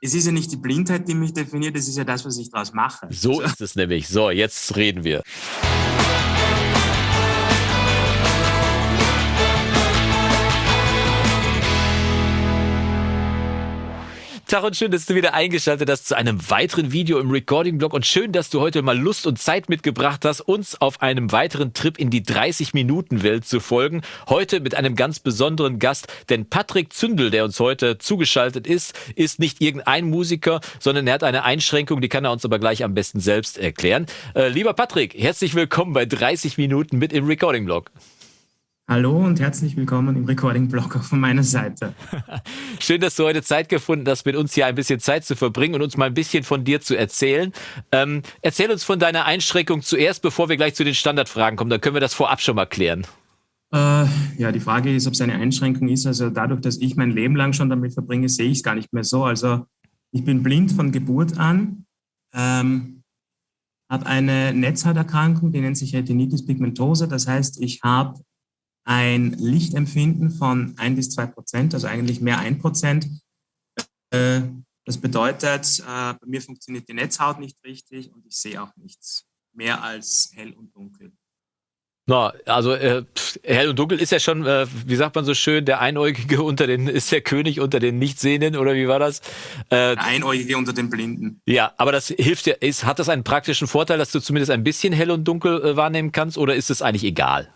es ist ja nicht die Blindheit, die mich definiert, es ist ja das, was ich daraus mache. So ist es nämlich. So, jetzt reden wir. Tag und schön, dass du wieder eingeschaltet hast zu einem weiteren Video im Recording-Blog und schön, dass du heute mal Lust und Zeit mitgebracht hast, uns auf einem weiteren Trip in die 30-Minuten-Welt zu folgen. Heute mit einem ganz besonderen Gast, denn Patrick Zündel, der uns heute zugeschaltet ist, ist nicht irgendein Musiker, sondern er hat eine Einschränkung, die kann er uns aber gleich am besten selbst erklären. Äh, lieber Patrick, herzlich willkommen bei 30 Minuten mit im Recording-Blog. Hallo und herzlich willkommen im Recording-Blog auch von meiner Seite. Schön, dass du heute Zeit gefunden hast, mit uns hier ein bisschen Zeit zu verbringen und uns mal ein bisschen von dir zu erzählen. Ähm, erzähl uns von deiner Einschränkung zuerst, bevor wir gleich zu den Standardfragen kommen. Dann können wir das vorab schon mal klären. Äh, ja, die Frage ist, ob es eine Einschränkung ist. Also dadurch, dass ich mein Leben lang schon damit verbringe, sehe ich es gar nicht mehr so. Also ich bin blind von Geburt an, ähm, habe eine Netzhauterkrankung, die nennt sich Retinitis pigmentosa. Das heißt, ich habe ein Lichtempfinden von ein bis zwei Prozent, also eigentlich mehr ein Prozent. Äh, das bedeutet, äh, bei mir funktioniert die Netzhaut nicht richtig und ich sehe auch nichts mehr als hell und dunkel. Na, also äh, hell und dunkel ist ja schon, äh, wie sagt man so schön, der Einäugige unter den, ist der König unter den Nichtsehenden oder wie war das? Äh, der Einäugige unter den Blinden. Ja, aber das hilft dir, ist, hat das einen praktischen Vorteil, dass du zumindest ein bisschen hell und dunkel äh, wahrnehmen kannst oder ist es eigentlich egal?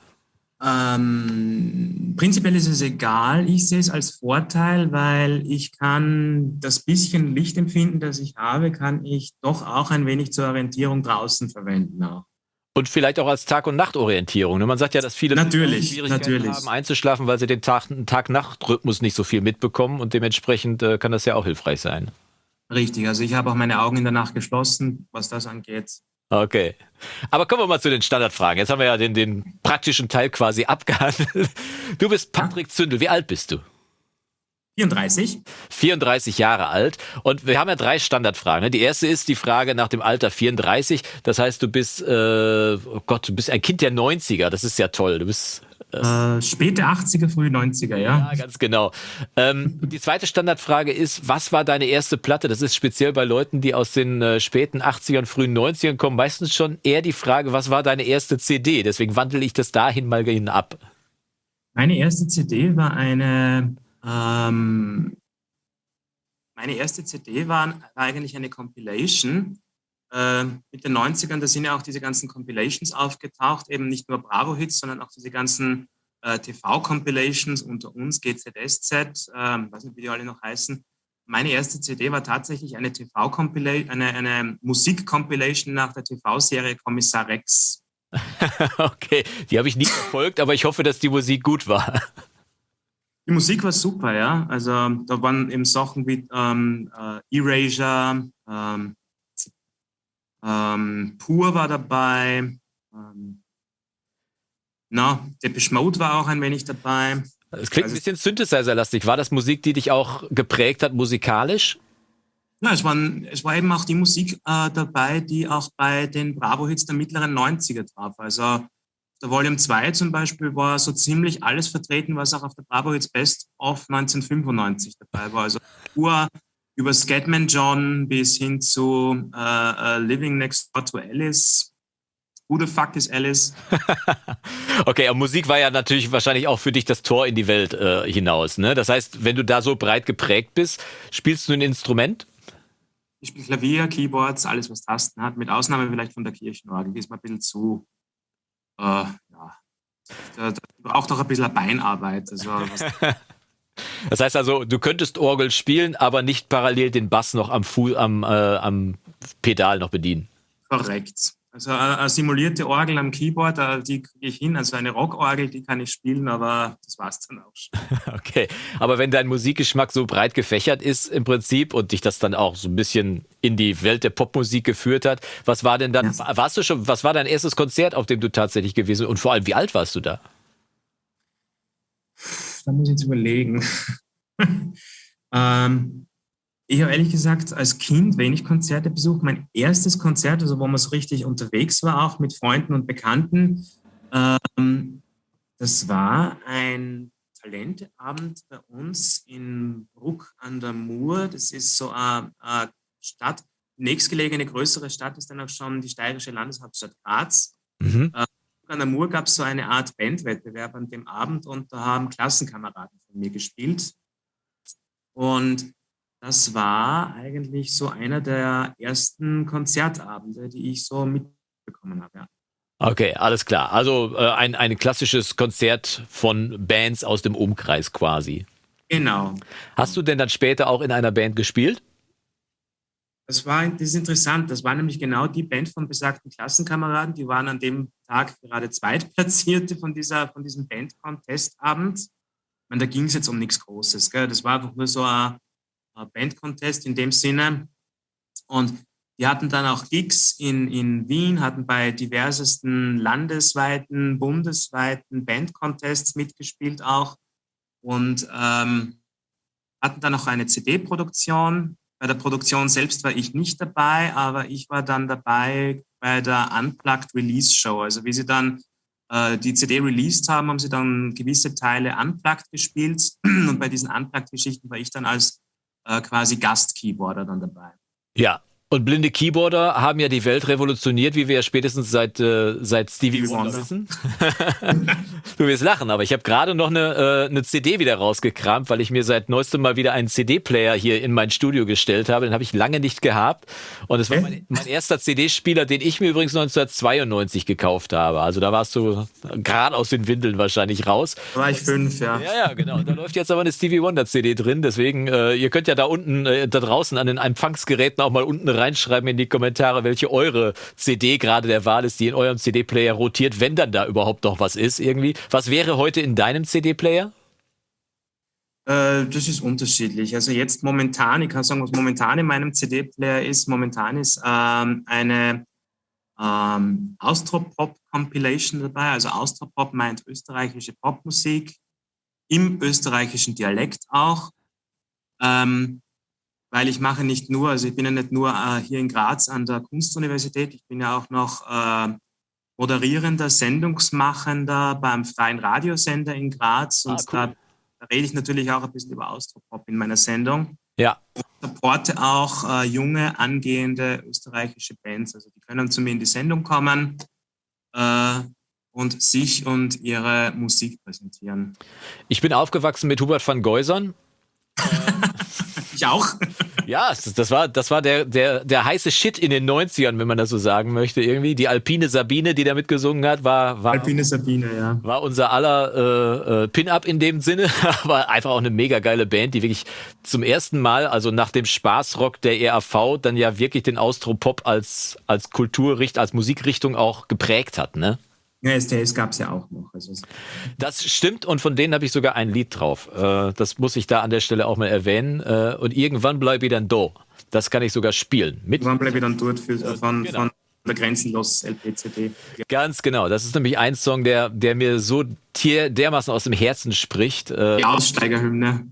Ähm, prinzipiell ist es egal. Ich sehe es als Vorteil, weil ich kann das bisschen Lichtempfinden, das ich habe, kann ich doch auch ein wenig zur Orientierung draußen verwenden. Auch. Und vielleicht auch als Tag- und Nachtorientierung. Ne? Man sagt ja, dass viele natürlich, Schwierigkeiten natürlich. haben, einzuschlafen, weil sie den Tag-Nacht-Rhythmus nicht so viel mitbekommen und dementsprechend äh, kann das ja auch hilfreich sein. Richtig, also ich habe auch meine Augen in der Nacht geschlossen, was das angeht. Okay. Aber kommen wir mal zu den Standardfragen. Jetzt haben wir ja den, den praktischen Teil quasi abgehandelt. Du bist Patrick Zündel. Wie alt bist du? 34. 34 Jahre alt. Und wir haben ja drei Standardfragen. Die erste ist die Frage nach dem Alter 34. Das heißt, du bist, äh, oh Gott, du bist ein Kind der 90er. Das ist ja toll. Du bist äh, späte 80er, frühe 90er, ja. Ja, ganz genau. Ähm, die zweite Standardfrage ist, was war deine erste Platte? Das ist speziell bei Leuten, die aus den äh, späten 80ern, frühen 90ern kommen, meistens schon eher die Frage, was war deine erste CD? Deswegen wandle ich das dahin mal hin ab. Meine erste CD war eine, ähm, meine erste CD war eigentlich eine Compilation äh, mit den 90ern, da sind ja auch diese ganzen Compilations aufgetaucht, eben nicht nur Bravo-Hits, sondern auch diese ganzen äh, TV-Compilations unter uns, GZSZ, äh, weiß nicht, wie die alle noch heißen. Meine erste CD war tatsächlich eine TV-Compilation, eine, eine Musik-Compilation nach der TV-Serie Kommissar Rex. okay, die habe ich nie verfolgt, aber ich hoffe, dass die Musik gut war. Die Musik war super, ja. Also da waren eben Sachen wie ähm, äh, Erasure, ähm, ähm, Pur war dabei. Ähm, na, Depeche Mode war auch ein wenig dabei. Es klingt also, ein bisschen Synthesizer-lastig. War das Musik, die dich auch geprägt hat musikalisch? Ja, es, waren, es war eben auch die Musik äh, dabei, die auch bei den Bravo-Hits der mittleren 90er traf. Also der Volume 2 zum Beispiel war so ziemlich alles vertreten, was auch auf der Bravo-Hits Best of 1995 dabei war. Also pur über Scatman John bis hin zu uh, uh, Living Next Door to Alice. Who the fuck is Alice? okay, aber Musik war ja natürlich wahrscheinlich auch für dich das Tor in die Welt äh, hinaus. Ne? Das heißt, wenn du da so breit geprägt bist, spielst du ein Instrument? Ich spiele Klavier, Keyboards, alles, was Tasten hat, mit Ausnahme vielleicht von der Kirchenorgel. Die ist mal ein bisschen zu, äh, ja, da, da braucht auch ein bisschen Beinarbeit. Also, Das heißt also, du könntest Orgel spielen, aber nicht parallel den Bass noch am, Fu am, äh, am Pedal noch bedienen. Korrekt. Also eine simulierte Orgel am Keyboard, äh, die kriege ich hin. Also eine Rockorgel, die kann ich spielen, aber das war es dann auch schon. Okay, aber wenn dein Musikgeschmack so breit gefächert ist im Prinzip und dich das dann auch so ein bisschen in die Welt der Popmusik geführt hat, was war denn dann, ja. warst du schon, was war dein erstes Konzert, auf dem du tatsächlich gewesen bist und vor allem, wie alt warst du da? Da muss ich jetzt überlegen. ähm, ich habe ehrlich gesagt als Kind wenig Konzerte besucht. Mein erstes Konzert, also wo man so richtig unterwegs war, auch mit Freunden und Bekannten, ähm, das war ein Talenteabend bei uns in Bruck an der Mur. Das ist so eine, eine Stadt, nächstgelegene größere Stadt ist dann auch schon die steirische Landeshauptstadt Graz. Mhm. Äh, an der Mur gab es so eine Art Bandwettbewerb an dem Abend und da haben Klassenkameraden von mir gespielt. Und das war eigentlich so einer der ersten Konzertabende, die ich so mitbekommen habe. Ja. Okay, alles klar. Also äh, ein, ein klassisches Konzert von Bands aus dem Umkreis quasi. Genau. Hast du denn dann später auch in einer Band gespielt? Das war das ist interessant. Das war nämlich genau die Band von besagten Klassenkameraden. Die waren an dem Tag gerade Zweitplatzierte von, dieser, von diesem Band-Contest-Abend. Da ging es jetzt um nichts Großes. Gell? Das war einfach nur so ein, ein Band-Contest in dem Sinne. Und die hatten dann auch Gigs in, in Wien, hatten bei diversesten landesweiten, bundesweiten Band-Contests mitgespielt auch und ähm, hatten dann auch eine CD-Produktion bei der Produktion selbst war ich nicht dabei, aber ich war dann dabei bei der Unplugged Release Show. Also wie sie dann äh, die CD released haben, haben sie dann gewisse Teile unplugged gespielt. Und bei diesen Unplugged-Geschichten war ich dann als äh, quasi Gast-Keyboarder dann dabei. Ja, und blinde Keyboarder haben ja die Welt revolutioniert, wie wir ja spätestens seit, äh, seit Stevie Wonder wissen. du wirst lachen, aber ich habe gerade noch eine, äh, eine CD wieder rausgekramt, weil ich mir seit neuestem mal wieder einen CD-Player hier in mein Studio gestellt habe. Den habe ich lange nicht gehabt. Und es war mein, mein erster CD-Spieler, den ich mir übrigens 1992 gekauft habe. Also da warst du gerade aus den Windeln wahrscheinlich raus. Da war ich fünf, ja. Ja, ja, genau. Da läuft jetzt aber eine Stevie Wonder CD drin. Deswegen, äh, ihr könnt ja da unten, äh, da draußen an den Empfangsgeräten auch mal unten reinschreiben in die Kommentare, welche eure CD gerade der Wahl ist, die in eurem CD-Player rotiert, wenn dann da überhaupt noch was ist irgendwie. Was wäre heute in deinem CD-Player? Äh, das ist unterschiedlich. Also jetzt momentan, ich kann sagen, was momentan in meinem CD-Player ist, momentan ist ähm, eine ähm, Austropop-Compilation dabei. Also Austropop meint österreichische Popmusik im österreichischen Dialekt auch. Ähm, weil ich mache nicht nur, also ich bin ja nicht nur äh, hier in Graz an der Kunstuniversität, ich bin ja auch noch äh, moderierender, Sendungsmachender beim freien Radiosender in Graz und ah, cool. da, da, rede ich natürlich auch ein bisschen über Austropop in meiner Sendung. Ja. Und supporte auch äh, junge, angehende österreichische Bands, also die können zu mir in die Sendung kommen äh, und sich und ihre Musik präsentieren. Ich bin aufgewachsen mit Hubert van Geusern. ich auch. Ja, das, war, das war der, der, der heiße Shit in den 90ern, wenn man das so sagen möchte. Irgendwie die Alpine Sabine, die da mitgesungen hat, war, war, Alpine Sabine, ja. war unser aller äh, äh, Pin-Up in dem Sinne. war einfach auch eine mega geile Band, die wirklich zum ersten Mal, also nach dem Spaßrock der ERV, dann ja wirklich den Austropop als, als Kulturricht, als Musikrichtung auch geprägt hat, ne? Ja, STS gab es ja auch noch. Also das stimmt und von denen habe ich sogar ein Lied drauf. Äh, das muss ich da an der Stelle auch mal erwähnen. Äh, und irgendwann bleibe ich dann da. Das kann ich sogar spielen. Mit irgendwann bleibe ich dann dort für, äh, von, genau. von der Grenzenlos LPCD. Ja. Ganz genau. Das ist nämlich ein Song, der, der mir so dermaßen aus dem Herzen spricht. Die Aussteigerhymne.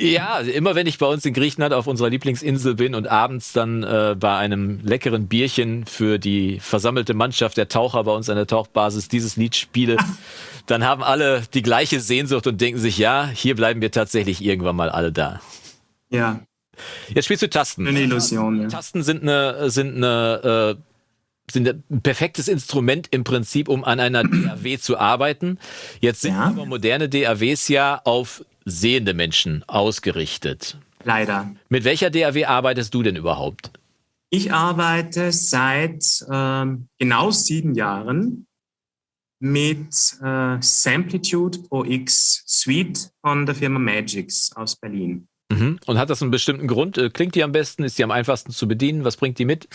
Ja, immer wenn ich bei uns in Griechenland auf unserer Lieblingsinsel bin und abends dann äh, bei einem leckeren Bierchen für die versammelte Mannschaft der Taucher bei uns an der Tauchbasis dieses Lied spiele, dann haben alle die gleiche Sehnsucht und denken sich, ja, hier bleiben wir tatsächlich irgendwann mal alle da. Ja. Jetzt spielst du Tasten. Eine Illusion, ja. Tasten sind eine, sind eine, äh, sind ein perfektes Instrument im Prinzip, um an einer DAW zu arbeiten. Jetzt sind ja. aber moderne DAWs ja auf sehende Menschen ausgerichtet. Leider. Mit welcher DAW arbeitest du denn überhaupt? Ich arbeite seit ähm, genau sieben Jahren mit äh, Samplitude Pro X Suite von der Firma Magix aus Berlin. Mhm. Und hat das einen bestimmten Grund? Äh, klingt die am besten? Ist die am einfachsten zu bedienen? Was bringt die mit?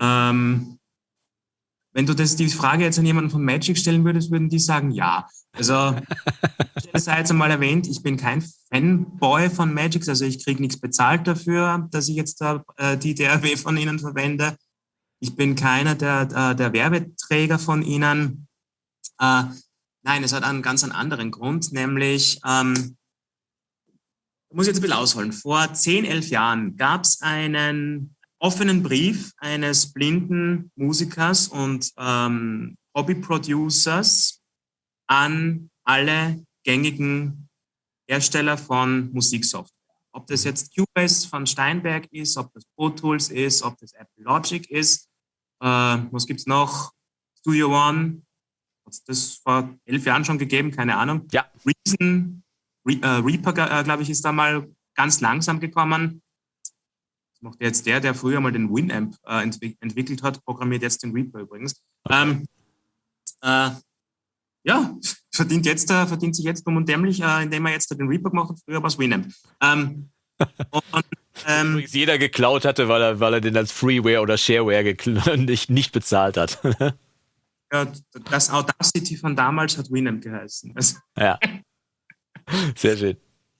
Ähm, wenn du das, die Frage jetzt an jemanden von Magic stellen würdest, würden die sagen ja. Also, ich sei jetzt einmal erwähnt, ich bin kein Fanboy von Magic, also ich kriege nichts bezahlt dafür, dass ich jetzt da, äh, die DRW von ihnen verwende. Ich bin keiner der, der, der Werbeträger von ihnen. Äh, nein, es hat einen ganz einen anderen Grund, nämlich, ähm, ich muss jetzt ein bisschen ausholen. Vor 10, 11 Jahren gab es einen offenen Brief eines blinden Musikers und ähm, Hobby-Producers an alle gängigen Hersteller von Musiksoftware. Ob das jetzt Cubase von Steinberg ist, ob das Pro Tools ist, ob das Apple Logic ist. Äh, was gibt es noch? Studio One. Hat es das vor elf Jahren schon gegeben? Keine Ahnung. Ja. Reason, Re, äh, Reaper, äh, glaube ich, ist da mal ganz langsam gekommen. Das macht jetzt der, der früher mal den Winamp äh, entwick entwickelt hat, programmiert jetzt den Reaper übrigens. Ähm, äh, ja, verdient, jetzt, äh, verdient sich jetzt dumm und dämlich, äh, indem er jetzt den Reaper gemacht hat, früher war es Winamp. Ähm, und, ähm, Übrigens jeder geklaut hatte, weil er, weil er den als Freeware oder Shareware nicht, nicht bezahlt hat. ja, das Audacity von damals hat Winamp geheißen. ja. Sehr schön.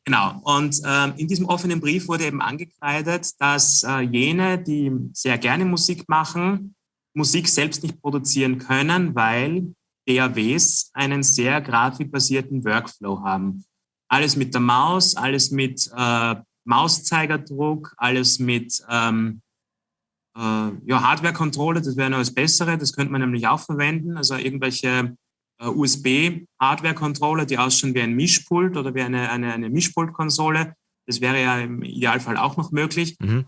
Genau. Und ähm, in diesem offenen Brief wurde eben angekreidet, dass äh, jene, die sehr gerne Musik machen, Musik selbst nicht produzieren können, weil DAWs einen sehr grafikbasierten Workflow haben. Alles mit der Maus, alles mit äh, Mauszeigerdruck, alles mit ähm, äh, ja, Hardware-Controller, das wäre noch das Bessere, das könnte man nämlich auch verwenden, also irgendwelche äh, USB-Hardware-Controller, die ausschauen wie ein Mischpult oder wie eine, eine, eine Mischpult-Konsole. Das wäre ja im Idealfall auch noch möglich. Mhm.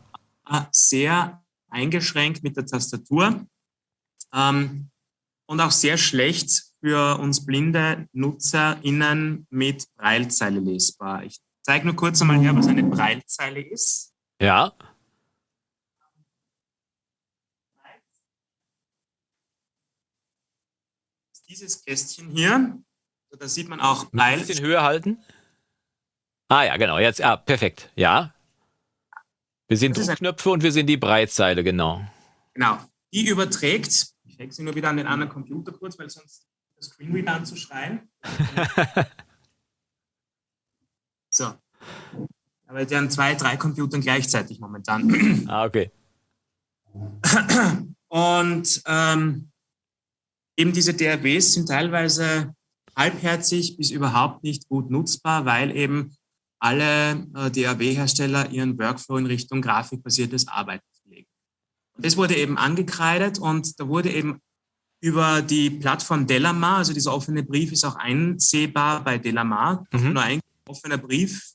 Äh, sehr eingeschränkt mit der Tastatur ähm, und auch sehr schlecht für uns blinde NutzerInnen mit Breilzeile lesbar. Ich zeige nur kurz einmal her, was eine Breilzeile ist. Ja. Dieses Kästchen hier. Da sieht man auch Bleil. Ein bisschen höher halten. Ah ja, genau. Jetzt, ja, perfekt. Ja. Wir sehen Druckknöpfe und wir sehen die Breitseile, genau. Genau. Die überträgt, ich hänge sie nur wieder an den anderen Computer kurz, weil sonst das Screenreader anzuschreien. so. Aber die haben zwei, drei Computern gleichzeitig momentan. Ah, okay. Und ähm, eben diese DRWs sind teilweise halbherzig bis überhaupt nicht gut nutzbar, weil eben alle äh, DAW-Hersteller ihren Workflow in Richtung grafikbasiertes Arbeiten legen. Und das wurde eben angekreidet und da wurde eben über die Plattform Delamar, also dieser offene Brief ist auch einsehbar bei Delamar, mhm. nur ein offener Brief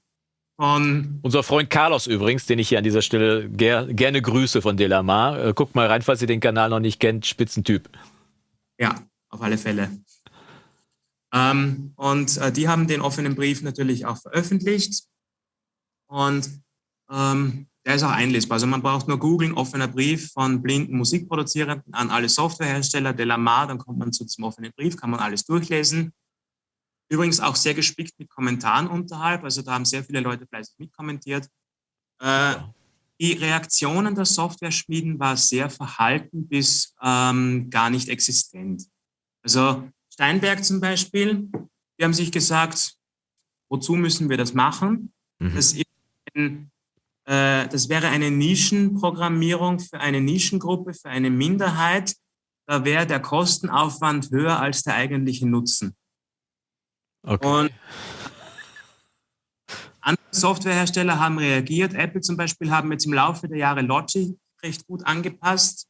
von... Unser Freund Carlos übrigens, den ich hier an dieser Stelle ger gerne grüße von Delamar. Äh, guckt mal rein, falls ihr den Kanal noch nicht kennt, Spitzentyp. Ja, auf alle Fälle. Ähm, und äh, die haben den offenen Brief natürlich auch veröffentlicht. Und ähm, der ist auch einlesbar. Also man braucht nur googeln, offener Brief von blinden Musikproduzierenden an alle Softwarehersteller, Delamar, dann kommt man zu diesem offenen Brief, kann man alles durchlesen. Übrigens auch sehr gespickt mit Kommentaren unterhalb, also da haben sehr viele Leute fleißig mitkommentiert. Äh, die Reaktionen der Software-Schmieden war sehr verhalten bis ähm, gar nicht existent. Also Steinberg zum Beispiel, die haben sich gesagt, wozu müssen wir das machen? Mhm. Das, ein, äh, das wäre eine Nischenprogrammierung für eine Nischengruppe, für eine Minderheit. Da wäre der Kostenaufwand höher als der eigentliche Nutzen. Okay. Und andere Softwarehersteller haben reagiert. Apple zum Beispiel haben jetzt im Laufe der Jahre Logic recht gut angepasst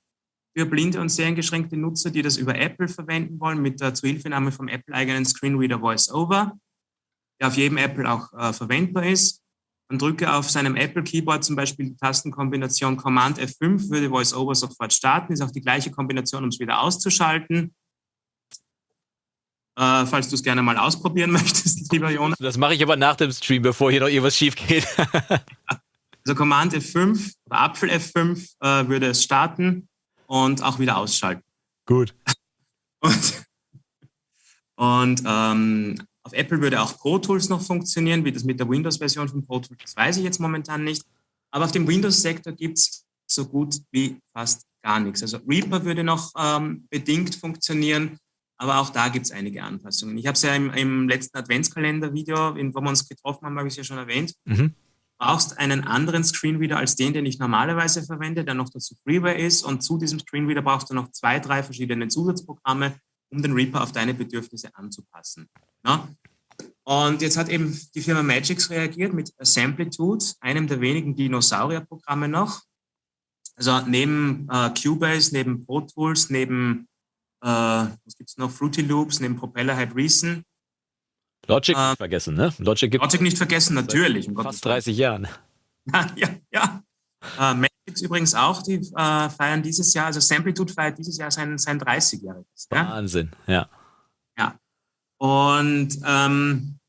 für blinde und sehr eingeschränkte Nutzer, die das über Apple verwenden wollen, mit der Zuhilfenahme vom Apple-eigenen Screenreader VoiceOver, der auf jedem Apple auch äh, verwendbar ist. Man drücke auf seinem Apple-Keyboard zum Beispiel die Tastenkombination Command F5, würde VoiceOver sofort starten, ist auch die gleiche Kombination, um es wieder auszuschalten. Äh, falls du es gerne mal ausprobieren möchtest, lieber Jonas. Das mache ich aber nach dem Stream, bevor hier noch irgendwas schief geht. also Command F5 oder Apfel F5 äh, würde es starten und auch wieder ausschalten. Gut. Und, und ähm, auf Apple würde auch Pro Tools noch funktionieren, wie das mit der Windows-Version von Pro Tools, das weiß ich jetzt momentan nicht. Aber auf dem Windows-Sektor gibt es so gut wie fast gar nichts. Also Reaper würde noch ähm, bedingt funktionieren, aber auch da gibt es einige Anpassungen. Ich habe es ja im, im letzten Adventskalender-Video, wo wir uns getroffen haben, habe ich es ja schon erwähnt. Mhm. Du brauchst einen anderen Screenreader als den, den ich normalerweise verwende, der noch dazu Freeware ist. Und zu diesem Screenreader brauchst du noch zwei, drei verschiedene Zusatzprogramme, um den Reaper auf deine Bedürfnisse anzupassen. Ja? Und jetzt hat eben die Firma Magix reagiert mit Assemblitude, einem der wenigen Dinosaurierprogramme noch. Also neben äh, Cubase, neben Pro Tools, neben äh, was gibt es noch? Fruity Loops, neben Propeller Head Reason. Logic äh, nicht vergessen, ne? Logic, gibt Logic nicht vergessen, natürlich. Fast 30 Jahren. ja, ja. Äh, Matrix übrigens auch, die äh, feiern dieses Jahr, also Samplitude feiert dieses Jahr sein, sein 30-jähriges. Wahnsinn, ja. Ja. Und ähm,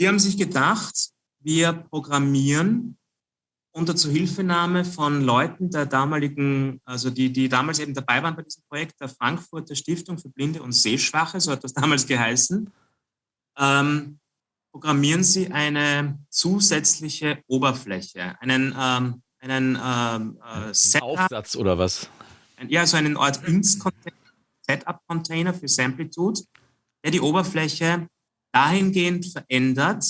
die haben sich gedacht, wir programmieren unter Zuhilfenahme von Leuten der damaligen, also die, die damals eben dabei waren bei diesem Projekt, der Frankfurter Stiftung für Blinde und Sehschwache, so hat das damals geheißen, ähm, programmieren Sie eine zusätzliche Oberfläche, einen, ähm, einen ähm, äh, Setup, Aufsatz oder was? Ein, ja, so einen Art Setup-Container für Samplitude, der die Oberfläche dahingehend verändert,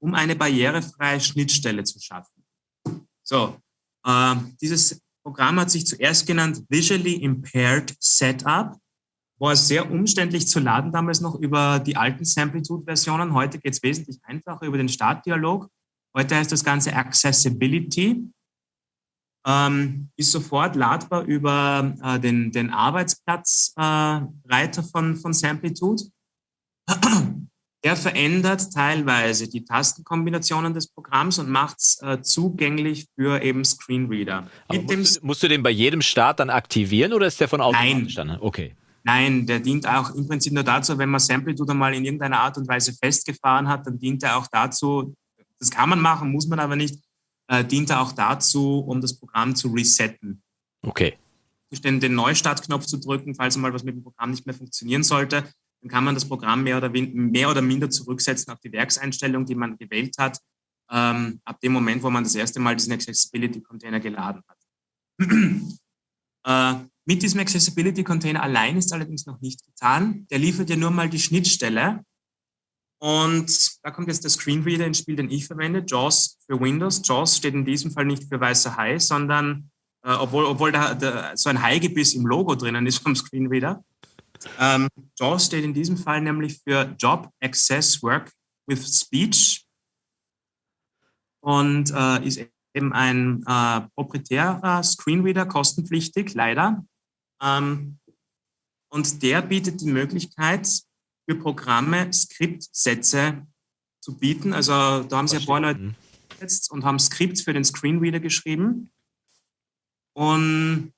um eine barrierefreie Schnittstelle zu schaffen. So, äh, dieses Programm hat sich zuerst genannt Visually Impaired Setup. War sehr umständlich zu laden damals noch über die alten Samplitude-Versionen. Heute geht es wesentlich einfacher über den Startdialog. Heute heißt das Ganze Accessibility. Ähm, ist sofort ladbar über äh, den, den Arbeitsplatzreiter äh, von, von Samplitude. Der verändert teilweise die Tastenkombinationen des Programms und macht es äh, zugänglich für eben Screenreader. Musst du, musst, du, den bei jedem Start dann aktivieren oder ist der von automatisch Nein. dann? Okay. Nein, der dient auch im Prinzip nur dazu, wenn man Samplitude mal in irgendeiner Art und Weise festgefahren hat, dann dient er auch dazu, das kann man machen, muss man aber nicht, äh, dient er auch dazu, um das Programm zu resetten. Okay. Den, den Neustartknopf zu drücken, falls mal was mit dem Programm nicht mehr funktionieren sollte dann kann man das Programm mehr oder, mehr oder minder zurücksetzen auf die Werkseinstellung, die man gewählt hat, ähm, ab dem Moment, wo man das erste Mal diesen Accessibility-Container geladen hat. äh, mit diesem Accessibility-Container allein ist allerdings noch nicht getan. Der liefert ja nur mal die Schnittstelle. Und da kommt jetzt der Screenreader ins Spiel, den ich verwende, JAWS für Windows. JAWS steht in diesem Fall nicht für weißer Hai, sondern, äh, obwohl, obwohl da, da so ein Haigebiss im Logo drinnen ist vom Screenreader, ähm, JAWS steht in diesem Fall nämlich für Job Access Work with Speech und äh, ist eben ein äh, proprietärer Screenreader, kostenpflichtig, leider. Ähm, und der bietet die Möglichkeit, für Programme Skriptsätze zu bieten. Also da haben sie ein paar Leute jetzt und haben Skripts für den Screenreader geschrieben. Und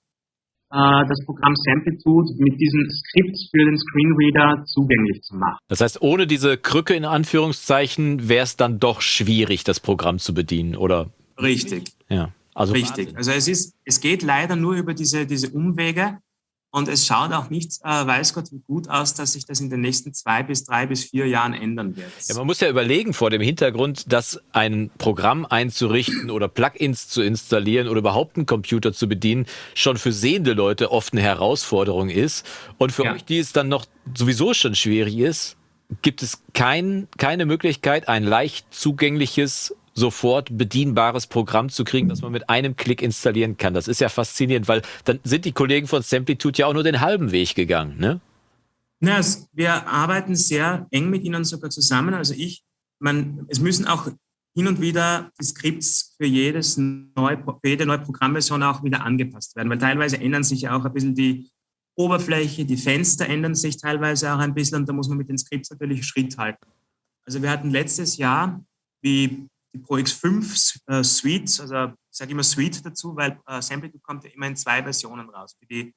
das Programm Samplitude mit diesem Skript für den Screenreader zugänglich zu machen. Das heißt, ohne diese Krücke in Anführungszeichen wäre es dann doch schwierig, das Programm zu bedienen, oder? Richtig. Ja. Also Richtig. Wahnsinn. Also es ist, es geht leider nur über diese, diese Umwege. Und es schaut auch nicht, äh, weiß Gott, wie gut aus, dass sich das in den nächsten zwei bis drei bis vier Jahren ändern wird. Ja, man muss ja überlegen vor dem Hintergrund, dass ein Programm einzurichten oder Plugins zu installieren oder überhaupt einen Computer zu bedienen, schon für sehende Leute oft eine Herausforderung ist. Und für ja. euch, die es dann noch sowieso schon schwierig ist, gibt es kein, keine Möglichkeit, ein leicht zugängliches sofort bedienbares Programm zu kriegen, das man mit einem Klick installieren kann. Das ist ja faszinierend, weil dann sind die Kollegen von Samplitude ja auch nur den halben Weg gegangen, ne? Na, es, wir arbeiten sehr eng mit ihnen sogar zusammen. Also ich, man, es müssen auch hin und wieder die Skripts für, jedes neu, für jede neue Programmversion auch wieder angepasst werden, weil teilweise ändern sich ja auch ein bisschen die Oberfläche, die Fenster ändern sich teilweise auch ein bisschen und da muss man mit den Skripts natürlich Schritt halten. Also wir hatten letztes Jahr, wie die Pro X5 äh, Suite, also ich sage immer Suite dazu, weil äh, Samplitude kommt ja immer in zwei Versionen raus für die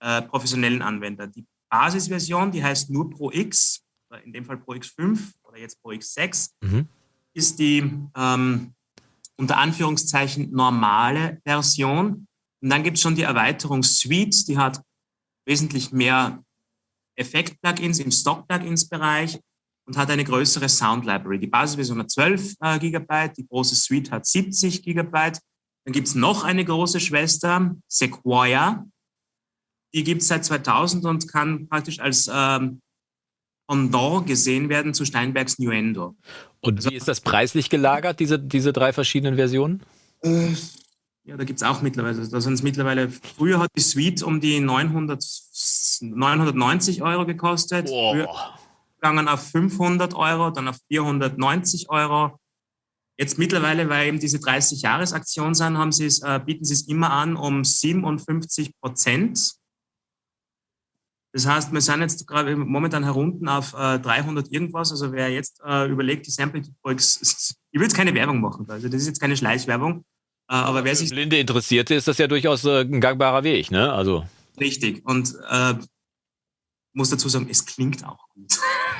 äh, professionellen Anwender. Die Basisversion, die heißt nur Pro X, in dem Fall Pro X5 oder jetzt Pro X6, mhm. ist die ähm, unter Anführungszeichen normale Version. Und dann gibt es schon die Erweiterung Suite, die hat wesentlich mehr Effekt-Plugins im Stock-Plugins-Bereich und hat eine größere Sound Library. Die Basisversion hat 12 äh, GB, die große Suite hat 70 GB. Dann gibt es noch eine große Schwester, Sequoia. Die gibt es seit 2000 und kann praktisch als ähm, Pendant gesehen werden zu Steinbergs Nuendo. Und also, wie ist das preislich gelagert, diese, diese drei verschiedenen Versionen? Äh, ja, da gibt es auch mittlerweile. Da sind es mittlerweile, früher hat die Suite um die 900, 990 Euro gekostet. Boah gegangen auf 500 Euro, dann auf 490 Euro. Jetzt mittlerweile, weil eben diese 30-Jahres-Aktion sind, haben sie es, äh, bieten sie es immer an um 57 Prozent. Das heißt, wir sind jetzt gerade momentan herunten auf äh, 300 irgendwas. Also wer jetzt äh, überlegt, die Sample Projects, ich will jetzt keine Werbung machen. Also das ist jetzt keine Schleichwerbung. Äh, aber wer sich blinde Interessierte ist das ja durchaus äh, ein gangbarer Weg, ne? Also richtig. Und äh, muss dazu sagen, es klingt auch gut.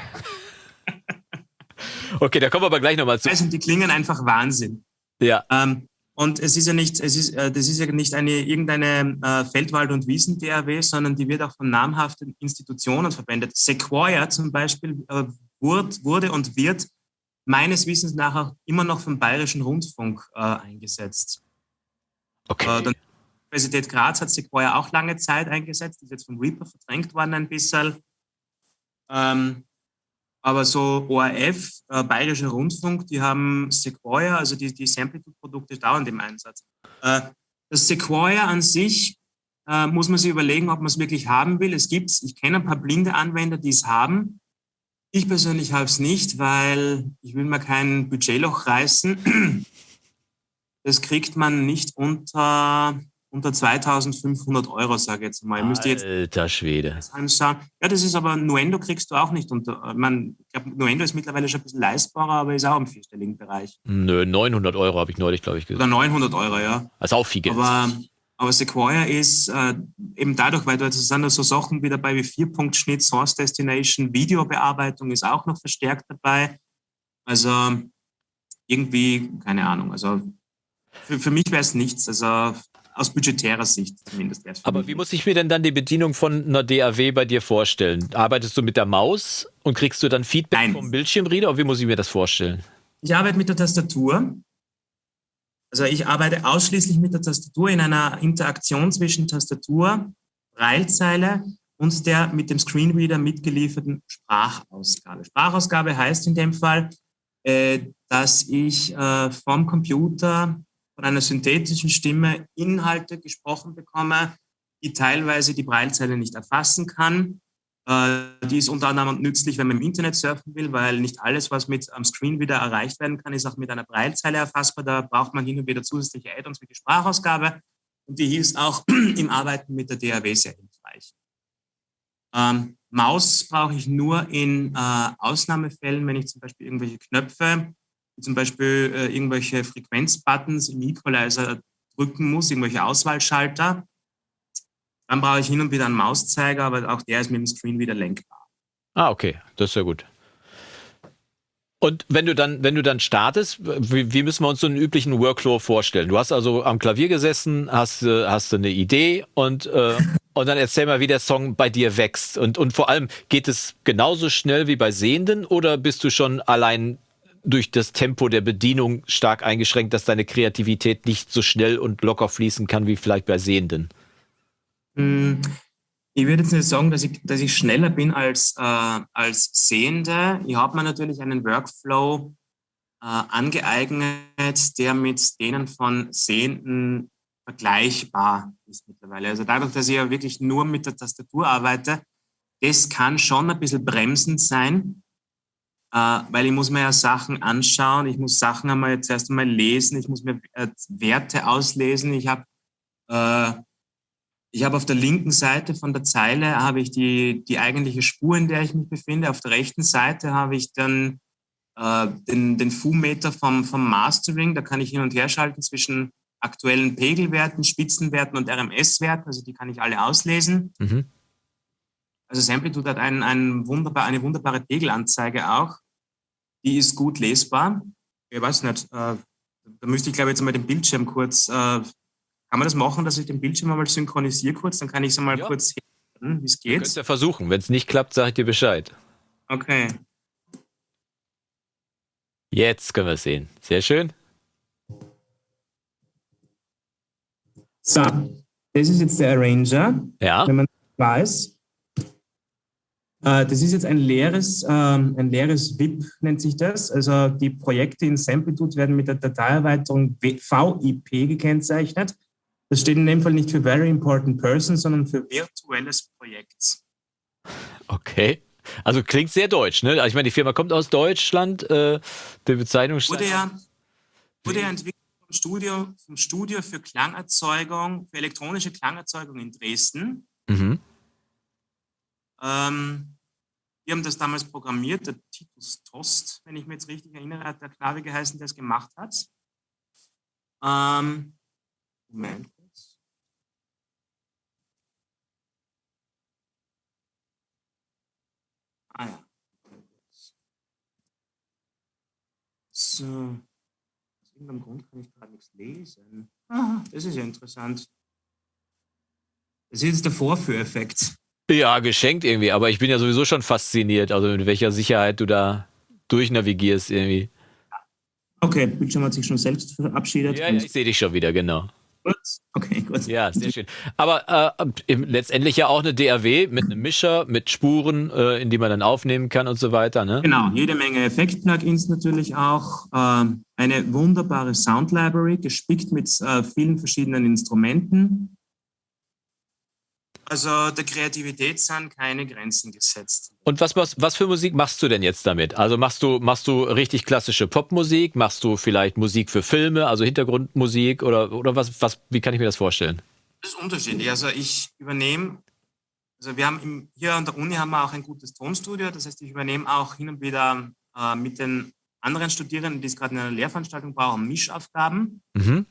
okay, da kommen wir aber gleich nochmal zu. Also die klingen einfach Wahnsinn. Ja. Ähm, und es ist ja nicht, es ist, äh, das ist ja nicht eine irgendeine äh, Feldwald- und Wiesen-DAW, sondern die wird auch von namhaften Institutionen verwendet. Sequoia zum Beispiel äh, wurde, wurde und wird meines Wissens nach auch immer noch vom Bayerischen Rundfunk äh, eingesetzt. Okay. Äh, die Universität Graz hat Sequoia auch lange Zeit eingesetzt, ist jetzt vom Reaper verdrängt worden ein bisschen. Ähm, aber so ORF, äh, Bayerischer Rundfunk, die haben Sequoia, also die, die Samplitude-Produkte dauernd im Einsatz. Äh, das Sequoia an sich äh, muss man sich überlegen, ob man es wirklich haben will. Es gibt ich kenne ein paar blinde Anwender, die es haben. Ich persönlich habe es nicht, weil ich will mir kein Budgetloch reißen. Das kriegt man nicht unter unter 2500 Euro, sage ich jetzt mal. Alter jetzt Alter Schwede. Sagen. Ja, das ist aber, Nuendo kriegst du auch nicht unter, man, ich glaube, Nuendo ist mittlerweile schon ein bisschen leistbarer, aber ist auch im vierstelligen Bereich. Nö, 900 Euro habe ich neulich, glaube ich, gesagt. Oder 900 Euro, ja. Also auch viel Geld. Aber, aber Sequoia ist äh, eben dadurch, weil da sind da so Sachen wie dabei wie Vierpunktschnitt, Source Destination, Videobearbeitung ist auch noch verstärkt dabei. Also irgendwie, keine Ahnung, also für, für mich wäre es nichts. Also aus budgetärer Sicht zumindest. Aber wie muss ich mir denn dann die Bedienung von einer DAW bei dir vorstellen? Arbeitest du mit der Maus und kriegst du dann Feedback Nein. vom Bildschirmreader oder wie muss ich mir das vorstellen? Ich arbeite mit der Tastatur. Also ich arbeite ausschließlich mit der Tastatur in einer Interaktion zwischen Tastatur, Braillezeile und der mit dem Screenreader mitgelieferten Sprachausgabe. Sprachausgabe heißt in dem Fall, äh, dass ich äh, vom Computer von einer synthetischen Stimme Inhalte gesprochen bekomme, die teilweise die Braillezeile nicht erfassen kann. Äh, die ist unter anderem nützlich, wenn man im Internet surfen will, weil nicht alles, was mit am Screen wieder erreicht werden kann, ist auch mit einer Braillezeile erfassbar. Da braucht man hin und wieder zusätzliche Add-ons wie die Sprachausgabe. Und die ist auch im Arbeiten mit der DAW sehr hilfreich. Ähm, Maus brauche ich nur in äh, Ausnahmefällen, wenn ich zum Beispiel irgendwelche Knöpfe zum Beispiel äh, irgendwelche Frequenzbuttons im Equalizer drücken muss, irgendwelche Auswahlschalter. Dann brauche ich hin und wieder einen Mauszeiger, aber auch der ist mit dem Screen wieder lenkbar. Ah, okay, das ist ja gut. Und wenn du dann, wenn du dann startest, wie, wie, müssen wir uns so einen üblichen Workflow vorstellen? Du hast also am Klavier gesessen, hast, äh, hast eine Idee und, äh, und dann erzähl mal, wie der Song bei dir wächst. Und, und vor allem, geht es genauso schnell wie bei Sehenden oder bist du schon allein durch das Tempo der Bedienung stark eingeschränkt, dass deine Kreativität nicht so schnell und locker fließen kann wie vielleicht bei Sehenden? Hm, ich würde jetzt nicht sagen, dass ich, dass ich schneller bin als, äh, als Sehende. Ich habe mir natürlich einen Workflow äh, angeeignet, der mit denen von Sehenden vergleichbar ist mittlerweile. Also dadurch, dass ich ja wirklich nur mit der Tastatur arbeite, das kann schon ein bisschen bremsend sein, weil ich muss mir ja Sachen anschauen, ich muss Sachen einmal jetzt erst einmal lesen, ich muss mir äh, Werte auslesen. Ich habe äh, ich habe auf der linken Seite von der Zeile habe ich die, die eigentliche Spur, in der ich mich befinde. Auf der rechten Seite habe ich dann äh, den, den Fu-Meter vom, vom Mastering. Da kann ich hin und her schalten zwischen aktuellen Pegelwerten, Spitzenwerten und RMS-Werten. Also die kann ich alle auslesen. Mhm. Also Samplitude hat ein, ein wunderbar, eine wunderbare Pegelanzeige auch die ist gut lesbar. Ich weiß nicht, äh, da müsste ich glaube ich jetzt mal den Bildschirm kurz, äh, kann man das machen, dass ich den Bildschirm einmal synchronisiere kurz, dann kann ich es einmal ja. kurz hören, wie es geht. Könnt ihr versuchen, wenn es nicht klappt, sage ich dir Bescheid. Okay. Jetzt können wir es sehen. Sehr schön. So, das ist jetzt der Arranger. Ja. Wenn man weiß. Äh, das ist jetzt ein leeres, ähm, ein leeres VIP, nennt sich das. Also die Projekte in Samplitude werden mit der Dateierweiterung VIP gekennzeichnet. Das steht in dem Fall nicht für Very Important Person, sondern für virtuelles Projekt. Okay. Also klingt sehr deutsch, ne? Also ich meine, die Firma kommt aus Deutschland, äh, die Bezeichnung wurde ja, wurde ja entwickelt vom Studio, vom Studio für Klangerzeugung, für elektronische Klangerzeugung in Dresden. Mhm. Ähm, wir haben das damals programmiert, der Titus Tost, wenn ich mich jetzt richtig erinnere, hat der Knabe geheißen, der es gemacht hat. Ähm, Moment. Ah ja. So. Aus irgendeinem Grund kann ich gerade nichts lesen. Ah, das ist ja interessant. Das ist jetzt der Vorführeffekt. Ja, geschenkt irgendwie, aber ich bin ja sowieso schon fasziniert, also mit welcher Sicherheit du da durchnavigierst irgendwie. Okay, Bildschirm hat sich schon selbst verabschiedet. Ja, ja ich sehe dich schon wieder, genau. Gut. Okay, gut. Ja, sehr schön. Aber äh, letztendlich ja auch eine DAW mit einem Mischer, mit Spuren, äh, in die man dann aufnehmen kann und so weiter. Ne? Genau, jede Menge Effekt-Plugins natürlich auch. Äh, eine wunderbare Sound-Library, gespickt mit äh, vielen verschiedenen Instrumenten. Also der Kreativität sind keine Grenzen gesetzt. Und was, was, was für Musik machst du denn jetzt damit? Also machst du, machst du richtig klassische Popmusik? Machst du vielleicht Musik für Filme, also Hintergrundmusik oder, oder was, was, wie kann ich mir das vorstellen? Das ist unterschiedlich. Also ich übernehme, also wir haben im, hier an der Uni haben wir auch ein gutes Tonstudio. Das heißt, ich übernehme auch hin und wieder äh, mit den anderen Studierenden, die es gerade in einer Lehrveranstaltung brauchen, Mischaufgaben. Mhm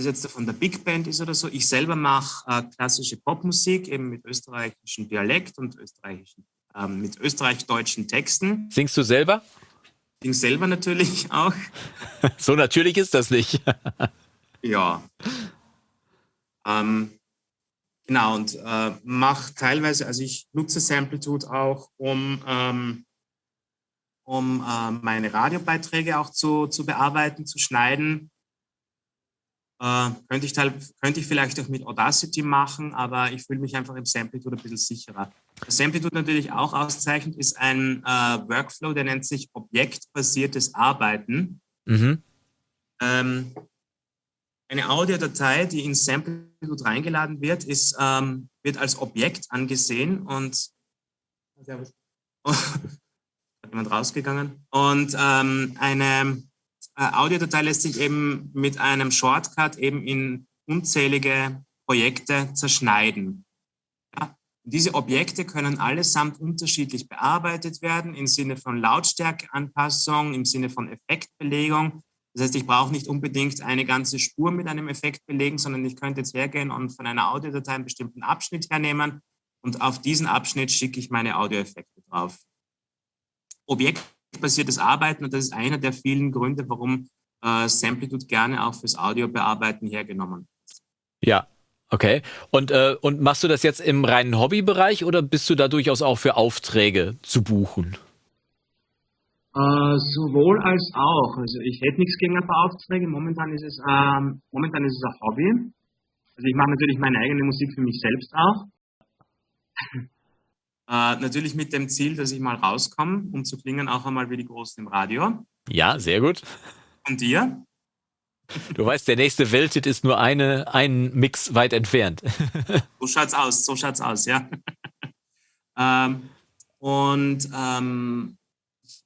das jetzt von der Big Band ist oder so. Ich selber mache äh, klassische Popmusik, eben mit österreichischem Dialekt und österreichischen, ähm, mit österreich-deutschen Texten. Singst du selber? Sing selber natürlich auch. so natürlich ist das nicht. ja. Ähm, genau, und äh, mache teilweise, also ich nutze Samplitude auch, um, ähm, um äh, meine Radiobeiträge auch zu, zu bearbeiten, zu schneiden äh, könnte, ich könnte ich vielleicht auch mit Audacity machen, aber ich fühle mich einfach im Samplitude ein bisschen sicherer. Was Samplitude natürlich auch auszeichnet, ist ein äh, Workflow, der nennt sich objektbasiertes Arbeiten. Mhm. Ähm, eine Audiodatei, die in Samplitude reingeladen wird, ist, ähm, wird als Objekt angesehen und oh, hat jemand rausgegangen und ähm, eine Audiodatei lässt sich eben mit einem Shortcut eben in unzählige Projekte zerschneiden. Ja? Diese Objekte können allesamt unterschiedlich bearbeitet werden im Sinne von Lautstärkeanpassung, im Sinne von Effektbelegung. Das heißt, ich brauche nicht unbedingt eine ganze Spur mit einem Effekt belegen, sondern ich könnte jetzt hergehen und von einer Audiodatei einen bestimmten Abschnitt hernehmen und auf diesen Abschnitt schicke ich meine Audioeffekte drauf. Objekt basiertes Arbeiten und das ist einer der vielen Gründe, warum äh, Samplitude gerne auch fürs Audiobearbeiten hergenommen wird. Ja, okay. Und, äh, und machst du das jetzt im reinen Hobbybereich oder bist du da durchaus auch für Aufträge zu buchen? Uh, sowohl als auch. Also ich hätte nichts gegen ein paar Aufträge. Momentan ist es, ähm, momentan ist es ein Hobby. Also ich mache natürlich meine eigene Musik für mich selbst auch. Äh, natürlich mit dem Ziel, dass ich mal rauskomme, um zu klingen auch einmal wie die Großen im Radio. Ja, sehr gut. Und dir? Du weißt, der nächste Welthit ist nur eine, ein Mix weit entfernt. so schaut's aus, so schaut's aus, ja. ähm, und ähm, ich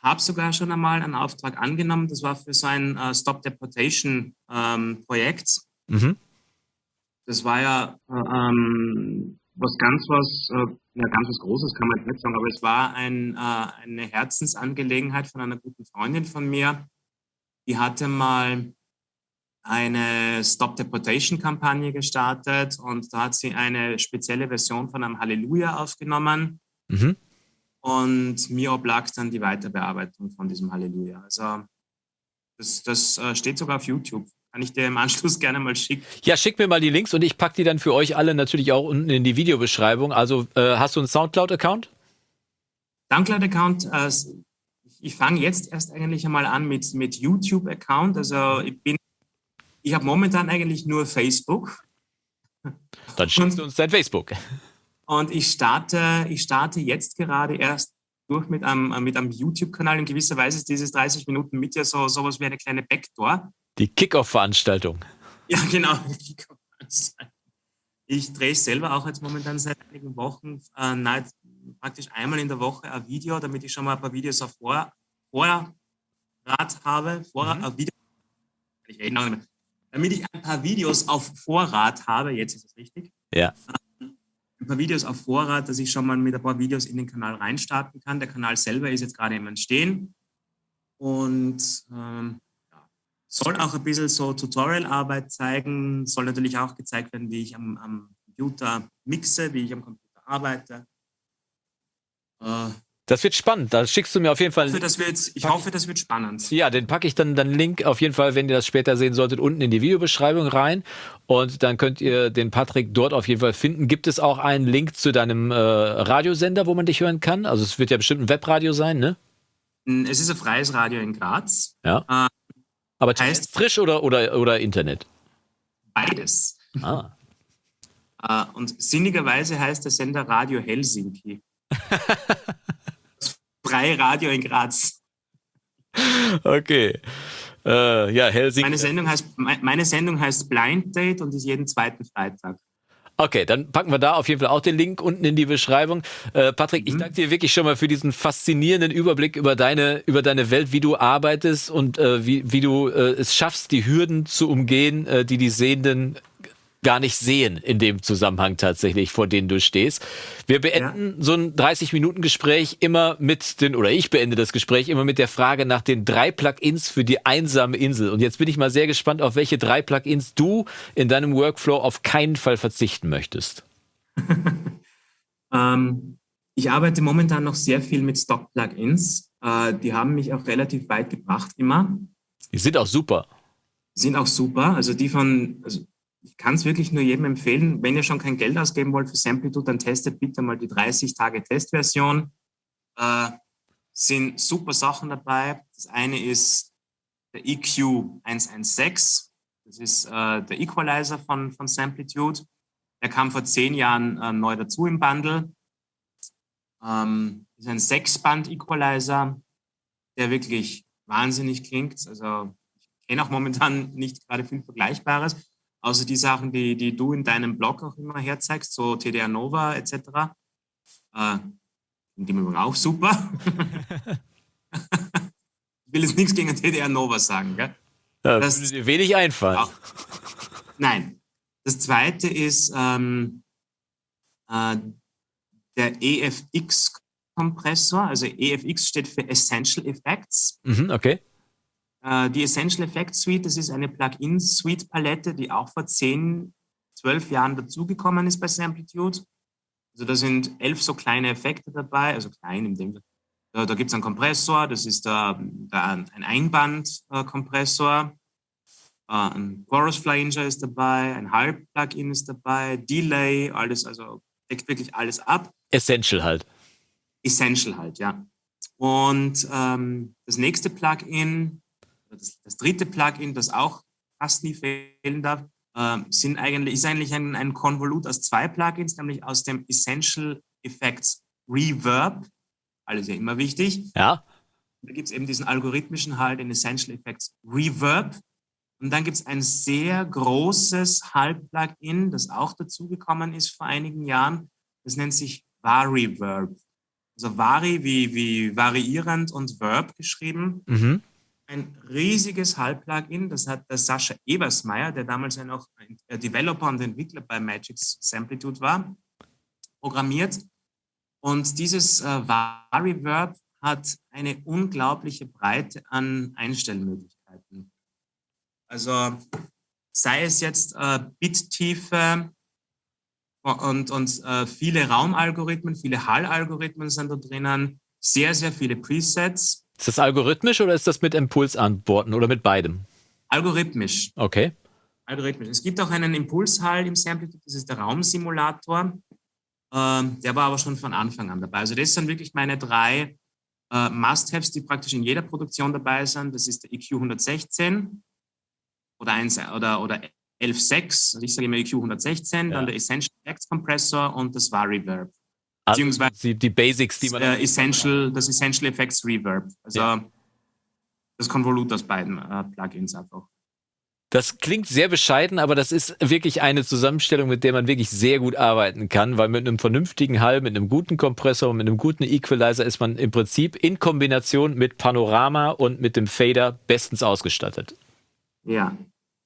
habe sogar schon einmal einen Auftrag angenommen. Das war für so ein äh, Stop Deportation ähm, Projekt. Mhm. Das war ja äh, ähm, was ganz was, äh, ja, ganz was Großes kann man nicht sagen, aber es war ein, äh, eine Herzensangelegenheit von einer guten Freundin von mir. Die hatte mal eine Stop Deportation Kampagne gestartet und da hat sie eine spezielle Version von einem Halleluja aufgenommen. Mhm. Und mir oblag dann die Weiterbearbeitung von diesem Halleluja. Also das, das äh, steht sogar auf YouTube. Kann ich dir im Anschluss gerne mal schicken. Ja, schick mir mal die Links und ich packe die dann für euch alle natürlich auch unten in die Videobeschreibung. Also äh, hast du einen Soundcloud-Account? Soundcloud-Account, äh, ich fange jetzt erst eigentlich einmal an mit, mit YouTube-Account. Also ich bin, ich habe momentan eigentlich nur Facebook. Dann schickst du uns dein Facebook. Und ich starte, ich starte jetzt gerade erst durch mit einem, mit einem YouTube-Kanal. In gewisser Weise ist dieses 30 Minuten mit ja so sowas wie eine kleine Backdoor. Die Kickoff-Veranstaltung. Ja, genau. Ich drehe selber auch jetzt momentan seit einigen Wochen äh, nein, praktisch einmal in der Woche ein Video, damit ich schon mal ein paar Videos auf Vor Vorrat habe. Vor mhm. Video ich rede noch nicht mehr. Damit ich ein paar Videos auf Vorrat habe, jetzt ist es richtig. Ja. Ein paar Videos auf Vorrat, dass ich schon mal mit ein paar Videos in den Kanal reinstarten kann. Der Kanal selber ist jetzt gerade im Entstehen und ähm, soll auch ein bisschen so Tutorial-Arbeit zeigen, soll natürlich auch gezeigt werden, wie ich am, am Computer mixe, wie ich am Computer arbeite. Äh, das wird spannend. Da schickst du mir auf jeden Fall. Ich hoffe, das wird, ich hoffe, das wird spannend. Ja, den packe ich dann den Link auf jeden Fall, wenn ihr das später sehen solltet, unten in die Videobeschreibung rein. Und dann könnt ihr den Patrick dort auf jeden Fall finden. Gibt es auch einen Link zu deinem äh, Radiosender, wo man dich hören kann? Also es wird ja bestimmt ein Webradio sein, ne? Es ist ein freies Radio in Graz. Ja. Äh, Aber heißt frisch oder, oder, oder Internet? Beides. Ah. Äh, und sinnigerweise heißt der Sender Radio Helsinki. freie Radio in Graz. Okay. Äh, ja, Helsinki. Meine Sendung, heißt, meine Sendung heißt Blind Date und ist jeden zweiten Freitag. Okay, dann packen wir da auf jeden Fall auch den Link unten in die Beschreibung. Äh, Patrick, mhm. ich danke dir wirklich schon mal für diesen faszinierenden Überblick über deine, über deine Welt, wie du arbeitest und äh, wie, wie du äh, es schaffst, die Hürden zu umgehen, äh, die die Sehenden gar nicht sehen in dem Zusammenhang tatsächlich, vor denen du stehst. Wir beenden ja. so ein 30-Minuten-Gespräch immer mit den, oder ich beende das Gespräch immer mit der Frage nach den drei Plugins für die einsame Insel. Und jetzt bin ich mal sehr gespannt, auf welche drei Plugins du in deinem Workflow auf keinen Fall verzichten möchtest. ähm, ich arbeite momentan noch sehr viel mit Stock-Plugins. Äh, die haben mich auch relativ weit gebracht immer. Die sind auch super. Sind auch super. Also die von, also ich kann es wirklich nur jedem empfehlen, wenn ihr schon kein Geld ausgeben wollt für Samplitude, dann testet bitte mal die 30 Tage Testversion. Äh, sind super Sachen dabei. Das eine ist der EQ 116. Das ist äh, der Equalizer von, von Samplitude. Der kam vor zehn Jahren äh, neu dazu im Bundle. Ähm, ist ein Sechsband-Equalizer, der wirklich wahnsinnig klingt. Also ich kenne auch momentan nicht gerade viel Vergleichbares. Außer die Sachen, die, die du in deinem Blog auch immer herzeigst, so TDR Nova etc. Äh, die übrigens auch super. ich will jetzt nichts gegen TDR Nova sagen. Gell? Ja, das würde wenig einfallen. Auch, nein. Das zweite ist ähm, äh, der EFX-Kompressor. Also EFX steht für Essential Effects. Mhm, okay. Äh, die Essential Effects Suite, das ist eine Plugin-Suite-Palette, die auch vor 10, 12 Jahren dazugekommen ist bei Samplitude. Also da sind elf so kleine Effekte dabei, also klein in dem Da, da gibt es einen Kompressor, das ist da, da ein Einband-Kompressor. Äh, ein Chorus Flanger ist dabei, ein Halb-Plugin ist dabei, Delay, alles, also deckt wirklich alles ab. Essential halt. Essential halt, ja. Und ähm, das nächste Plugin das, das dritte Plugin, das auch fast nie fehlen darf, äh, sind eigentlich, ist eigentlich ein, ein Konvolut aus zwei Plugins, nämlich aus dem Essential Effects Reverb, alles ja immer wichtig. Ja. Da gibt es eben diesen algorithmischen Halt in Essential Effects Reverb. Und dann gibt es ein sehr großes Halt-Plugin, das auch dazugekommen ist vor einigen Jahren. Das nennt sich Variverb. Also Vari wie, wie variierend und Verb geschrieben. Mhm ein riesiges Hall-Plugin, das hat der Sascha Ebersmeier, der damals ja noch ein Developer und Entwickler bei Magix Samplitude war, programmiert. Und dieses äh, Variverb hat eine unglaubliche Breite an Einstellmöglichkeiten. Also sei es jetzt äh, Bittiefe und, und äh, viele Raumalgorithmen, viele Hall-Algorithmen sind da drinnen, sehr, sehr viele Presets ist das algorithmisch oder ist das mit Impulsantworten oder mit beidem? Algorithmisch. Okay. Algorithmisch. Es gibt auch einen Impulshall im Samplitude, das ist der Raumsimulator. Ähm, der war aber schon von Anfang an dabei. Also das sind wirklich meine drei äh, Must-Haves, die praktisch in jeder Produktion dabei sind. Das ist der EQ 116 oder, 1, oder, oder 11.6, also ich sage immer EQ 116, ja. dann der Essential Effects Compressor und das Variverb. Beziehungsweise die, die Basics, die man. Äh, Essential, das Essential Effects Reverb. Also ja. das Konvolut aus beiden äh, Plugins einfach. Das klingt sehr bescheiden, aber das ist wirklich eine Zusammenstellung, mit der man wirklich sehr gut arbeiten kann, weil mit einem vernünftigen Hall, mit einem guten Kompressor, mit einem guten Equalizer ist man im Prinzip in Kombination mit Panorama und mit dem Fader bestens ausgestattet. Ja.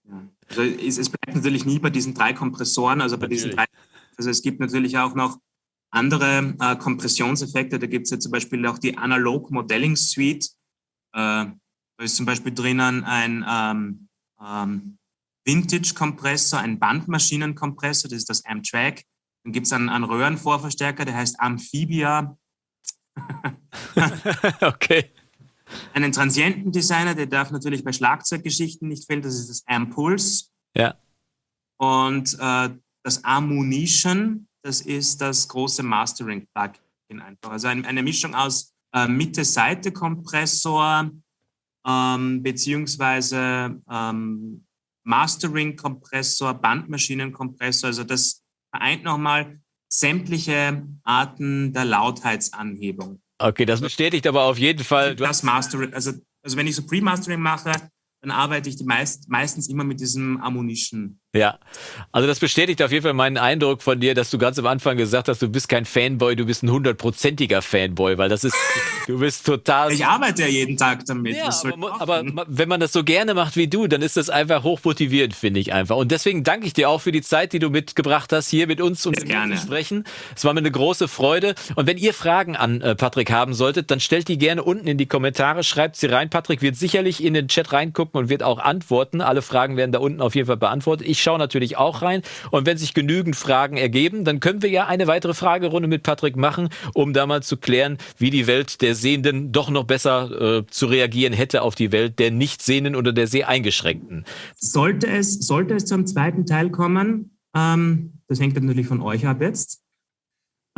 ja. Also es, es, bleibt natürlich nie bei diesen drei Kompressoren, also bei natürlich. diesen drei Also es gibt natürlich auch noch andere äh, Kompressionseffekte. Da gibt es ja zum Beispiel auch die Analog Modeling Suite. Äh, da ist zum Beispiel drinnen ein ähm, ähm, Vintage-Kompressor, ein Bandmaschinenkompressor, das ist das Amtrack. Dann gibt es einen, einen Röhrenvorverstärker, der heißt Amphibia. okay. Einen Transientendesigner, der darf natürlich bei Schlagzeuggeschichten nicht fehlen, das ist das Ampulse. Ja. Und äh, das Ammunition, das ist das große Mastering-Plugin einfach. Also ein, eine Mischung aus äh, Mitte-Seite-Kompressor ähm, beziehungsweise ähm, Mastering-Kompressor, Bandmaschinen-Kompressor. Also das vereint nochmal sämtliche Arten der Lautheitsanhebung. Okay, das bestätigt aber auf jeden Fall. das Mastering, also, also wenn ich so Pre-Mastering mache, dann arbeite ich die meist, meistens immer mit diesem Ammunition. Ja, also das bestätigt auf jeden Fall meinen Eindruck von dir, dass du ganz am Anfang gesagt hast, du bist kein Fanboy, du bist ein hundertprozentiger Fanboy, weil das ist, du bist total. Ich arbeite ja jeden Tag damit. Ja, aber, aber, wenn man das so gerne macht wie du, dann ist das einfach hochmotivierend, finde ich einfach. Und deswegen danke ich dir auch für die Zeit, die du mitgebracht hast, hier mit uns und zu sprechen. Es war mir eine große Freude. Und wenn ihr Fragen an äh, Patrick haben solltet, dann stellt die gerne unten in die Kommentare, schreibt sie rein. Patrick wird sicherlich in den Chat reingucken und wird auch antworten. Alle Fragen werden da unten auf jeden Fall beantwortet. Ich schaue natürlich auch rein. Und wenn sich genügend Fragen ergeben, dann können wir ja eine weitere Fragerunde mit Patrick machen, um da mal zu klären, wie die Welt der Sehenden doch noch besser äh, zu reagieren hätte auf die Welt der Nichtsehenden oder der Seheingeschränkten. Sollte es, sollte es zum zweiten Teil kommen, ähm, das hängt natürlich von euch ab jetzt,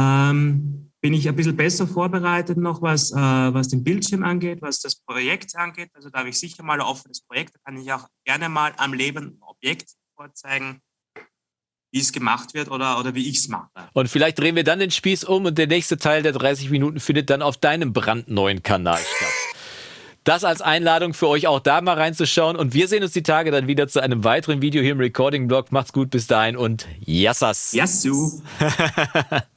ähm, bin ich ein bisschen besser vorbereitet noch, was, äh, was den Bildschirm angeht, was das Projekt angeht. Also da habe ich sicher mal ein offenes Projekt, da kann ich auch gerne mal am lebenden Objekt vorzeigen, wie es gemacht wird oder, oder wie ich es mache. Und vielleicht drehen wir dann den Spieß um und der nächste Teil der 30 Minuten findet dann auf deinem brandneuen Kanal statt. Das als Einladung für euch auch da mal reinzuschauen. Und wir sehen uns die Tage dann wieder zu einem weiteren Video hier im Recording-Blog. Macht's gut bis dahin und Yassas. Yassu.